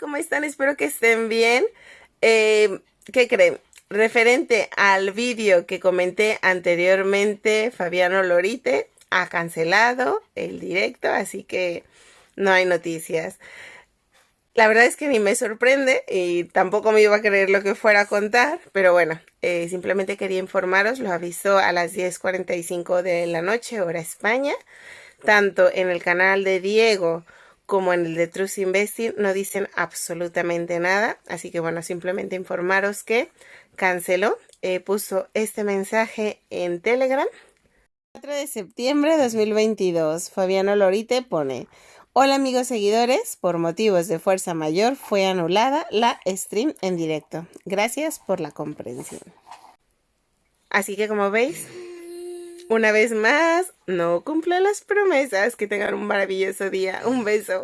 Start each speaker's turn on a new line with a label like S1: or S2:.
S1: ¿Cómo están? Espero que estén bien. Eh, ¿Qué creen? Referente al vídeo que comenté anteriormente, Fabiano Lorite ha cancelado el directo, así que no hay noticias. La verdad es que ni me sorprende y tampoco me iba a creer lo que fuera a contar, pero bueno, eh, simplemente quería informaros, lo avisó a las 10.45 de la noche, hora España, tanto en el canal de Diego como en el de Trust Investing no dicen absolutamente nada. Así que bueno, simplemente informaros que canceló. Eh, puso este mensaje en Telegram. 4 de septiembre de 2022. Fabiano Lorite pone. Hola amigos seguidores, por motivos de fuerza mayor fue anulada la stream en directo. Gracias por la comprensión. Así que como veis, una vez más, no cumple las promesas. Que tengan un maravilloso día. Un beso.